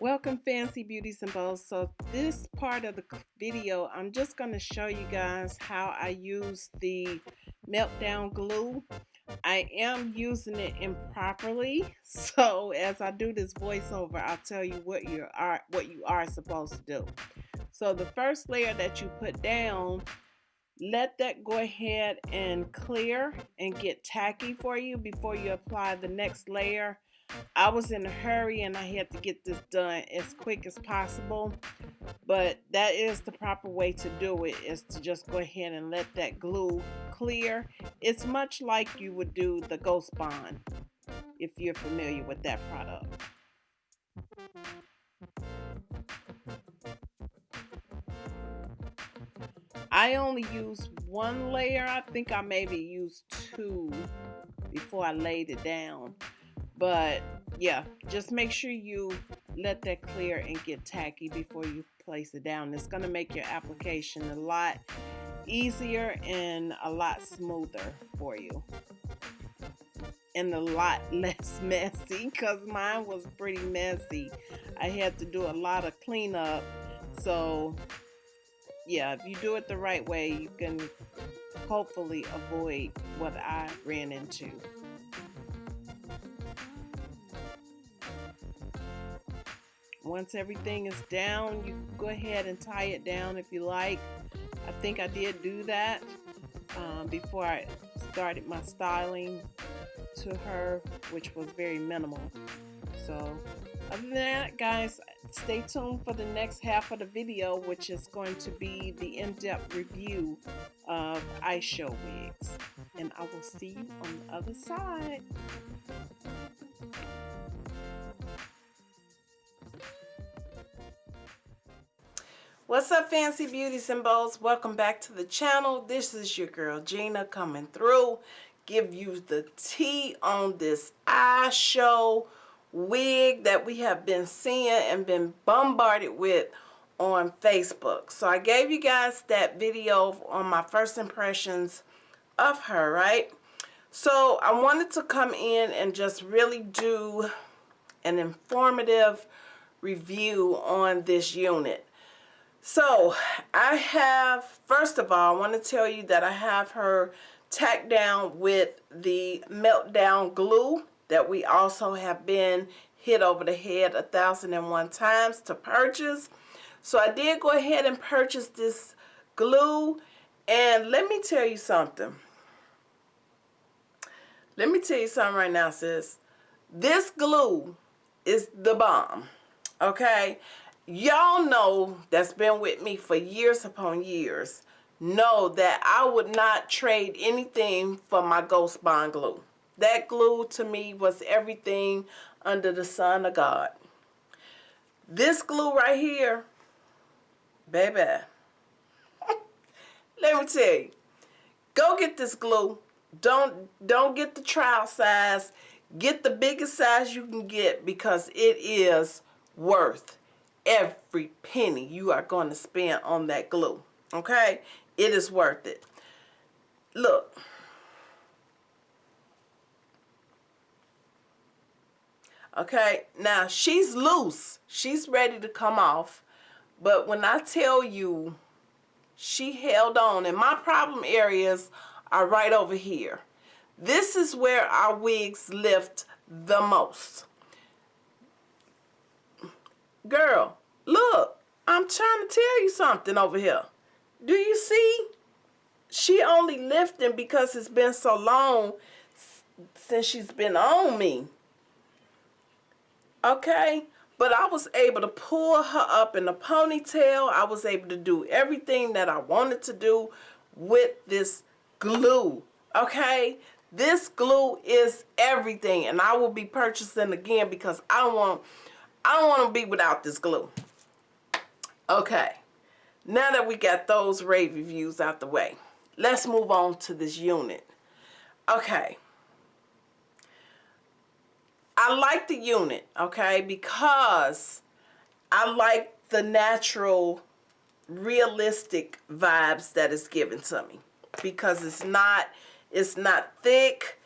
Welcome Fancy Beauties and Bows. So this part of the video, I'm just going to show you guys how I use the meltdown glue. I am using it improperly. So as I do this voiceover, I'll tell you what you are what you are supposed to do. So the first layer that you put down, let that go ahead and clear and get tacky for you before you apply the next layer I was in a hurry and I had to get this done as quick as possible. But that is the proper way to do it is to just go ahead and let that glue clear. It's much like you would do the Ghost Bond if you're familiar with that product. I only used one layer. I think I maybe used two before I laid it down. But yeah, just make sure you let that clear and get tacky before you place it down. It's going to make your application a lot easier and a lot smoother for you. And a lot less messy because mine was pretty messy. I had to do a lot of cleanup. So yeah, if you do it the right way, you can hopefully avoid what I ran into. Once everything is down, you go ahead and tie it down if you like. I think I did do that um, before I started my styling to her, which was very minimal. So other than that, guys, stay tuned for the next half of the video, which is going to be the in-depth review of iShow wigs. And I will see you on the other side. What's up Fancy Beauties and Bows? Welcome back to the channel. This is your girl Gina coming through. Give you the tea on this iShow wig that we have been seeing and been bombarded with on Facebook. So I gave you guys that video on my first impressions of her, right? So I wanted to come in and just really do an informative review on this unit. So I have, first of all, I want to tell you that I have her tacked down with the meltdown glue that we also have been hit over the head a thousand and one times to purchase. So I did go ahead and purchase this glue and let me tell you something. Let me tell you something right now, sis. This glue is the bomb. Okay? Y'all know that's been with me for years upon years know that I would not trade anything for my Ghost Bond glue. That glue to me was everything under the sun of God. This glue right here, baby, let me tell you, go get this glue. Don't, don't get the trial size. Get the biggest size you can get because it is worth every penny you are going to spend on that glue. Okay? It is worth it. Look. Okay? Now, she's loose. She's ready to come off. But when I tell you she held on, and my problem areas are right over here. This is where our wigs lift the most. Girl, look, I'm trying to tell you something over here. Do you see? She only lifting because it's been so long since she's been on me. Okay? But I was able to pull her up in a ponytail. I was able to do everything that I wanted to do with this glue. Okay? This glue is everything. And I will be purchasing again because I want I don't want to be without this glue. Okay, now that we got those rave reviews out the way, let's move on to this unit. Okay, I like the unit, okay, because I like the natural, realistic vibes that is given to me. Because it's not, it's not thick,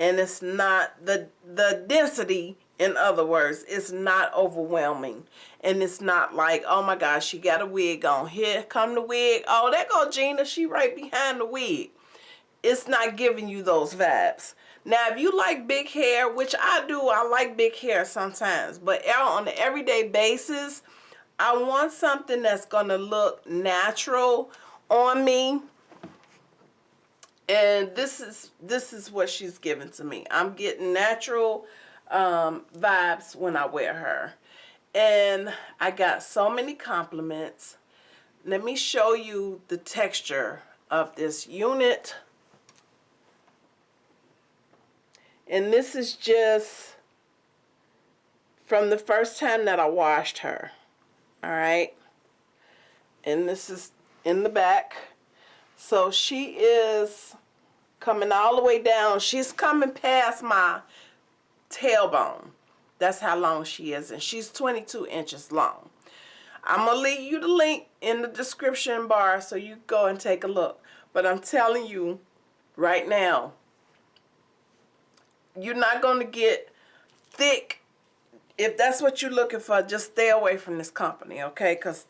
and it's not, the, the density In other words, it's not overwhelming. And it's not like, oh my gosh, she got a wig on. Here come the wig. Oh, there go Gina. She right behind the wig. It's not giving you those vibes. Now, if you like big hair, which I do, I like big hair sometimes. But on an everyday basis, I want something that's going to look natural on me. And this is this is what she's giving to me. I'm getting natural um, vibes when I wear her. And I got so many compliments. Let me show you the texture of this unit. And this is just from the first time that I washed her. All right. And this is in the back. So she is coming all the way down. She's coming past my tailbone. That's how long she is. And she's 22 inches long. I'm going to leave you the link in the description bar so you go and take a look. But I'm telling you right now, you're not going to get thick. If that's what you're looking for, just stay away from this company, okay? Because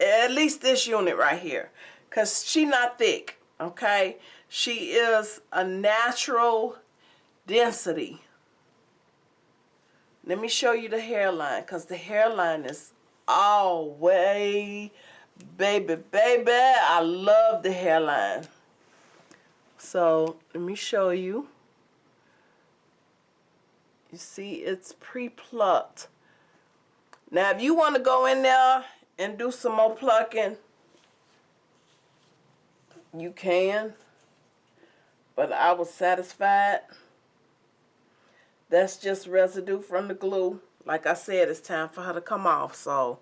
at least this unit right here. Because she not thick, okay? She is a natural density. Let me show you the hairline because the hairline is all way, baby, baby. I love the hairline. So let me show you. You see, it's pre-plucked. Now, if you want to go in there and do some more plucking, you can. But I was satisfied. That's just residue from the glue. Like I said, it's time for her to come off, so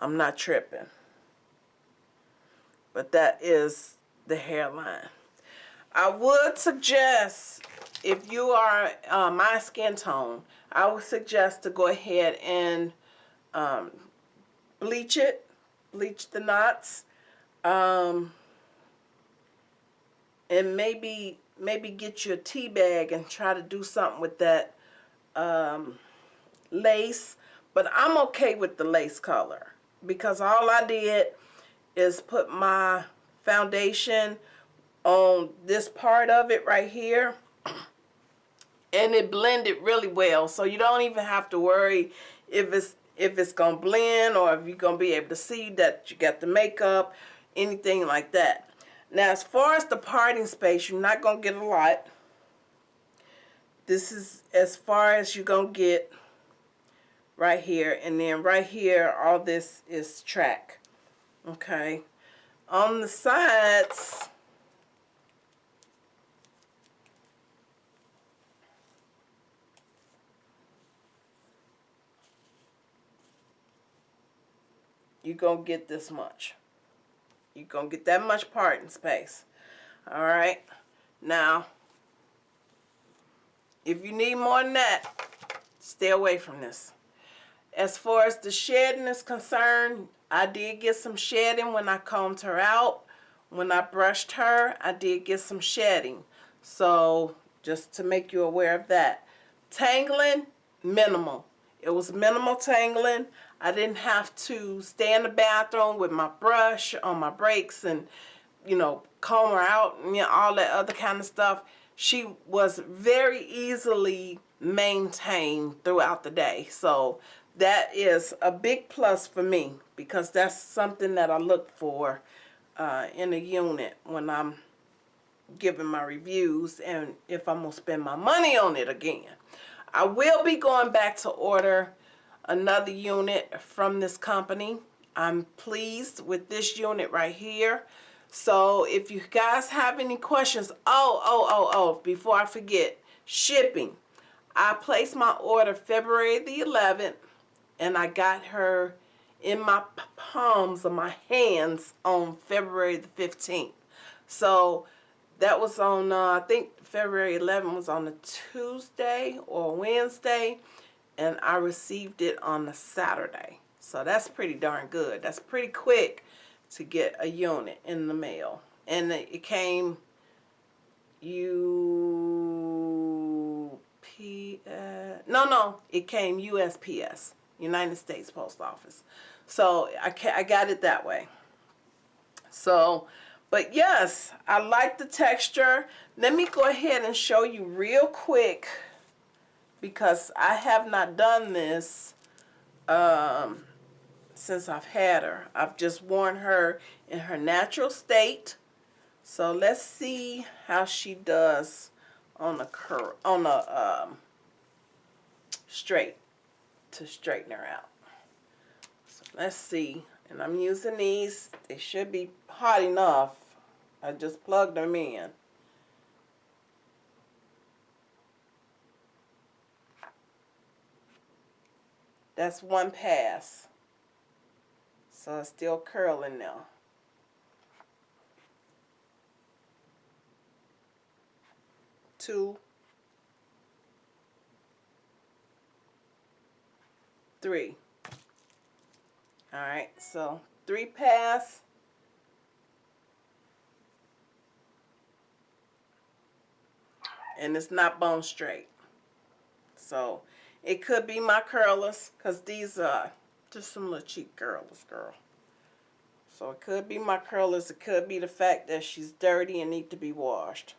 I'm not tripping. But that is the hairline. I would suggest, if you are uh, my skin tone, I would suggest to go ahead and um, bleach it, bleach the knots, um, and maybe maybe get you a tea bag and try to do something with that um, lace. But I'm okay with the lace color because all I did is put my foundation on this part of it right here and it blended really well so you don't even have to worry if it's if it's gonna blend or if you're gonna be able to see that you got the makeup anything like that now, as far as the parting space, you're not going to get a lot. This is as far as you're going to get right here. And then right here, all this is track. Okay. On the sides, you're going to get this much. You're going to get that much parting space. All right. Now, if you need more than that, stay away from this. As far as the shedding is concerned, I did get some shedding when I combed her out. When I brushed her, I did get some shedding. So, just to make you aware of that. Tangling, minimal. It was minimal tangling. I didn't have to stay in the bathroom with my brush on my breaks and, you know, comb her out and you know, all that other kind of stuff. She was very easily maintained throughout the day. So that is a big plus for me because that's something that I look for uh, in a unit when I'm giving my reviews and if I'm going to spend my money on it again. I will be going back to order another unit from this company. I'm pleased with this unit right here. So if you guys have any questions, oh, oh, oh, oh, before I forget, shipping. I placed my order February the 11th and I got her in my palms of my hands on February the 15th. So that was on, uh, I think February 11th was on a Tuesday or Wednesday and I received it on a Saturday. So that's pretty darn good. That's pretty quick to get a unit in the mail. And it came UPS, no, no, it came USPS, United States Post Office. So I, I got it that way. So, but yes, I like the texture. Let me go ahead and show you real quick because I have not done this um, since I've had her. I've just worn her in her natural state. So let's see how she does on the curl on the um, straight to straighten her out. So let's see. And I'm using these. They should be hot enough. I just plugged them in. That's one pass. So it's still curling now. Two. Three. Alright, so three pass. And it's not bone straight. So it could be my curlers because these are just some little cheap curlers, girl. So it could be my curlers. It could be the fact that she's dirty and need to be washed.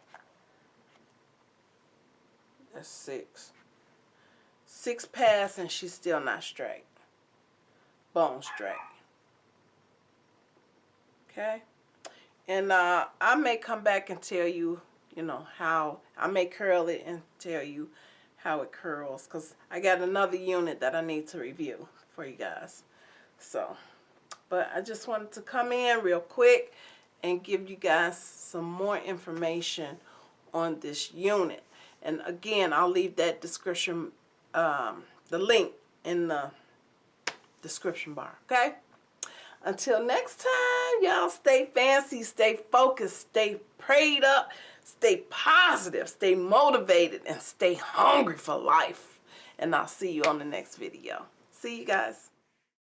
That's six. Six pass and she's still not straight. Bone straight. Okay? And uh, I may come back and tell you, you know, how I may curl it and tell you how it curls because I got another unit that I need to review for you guys. So, but I just wanted to come in real quick and give you guys some more information on this unit. And again, I'll leave that description, um, the link in the description bar, okay? Until next time, y'all stay fancy, stay focused, stay prayed up, stay positive, stay motivated, and stay hungry for life. And I'll see you on the next video. See you guys.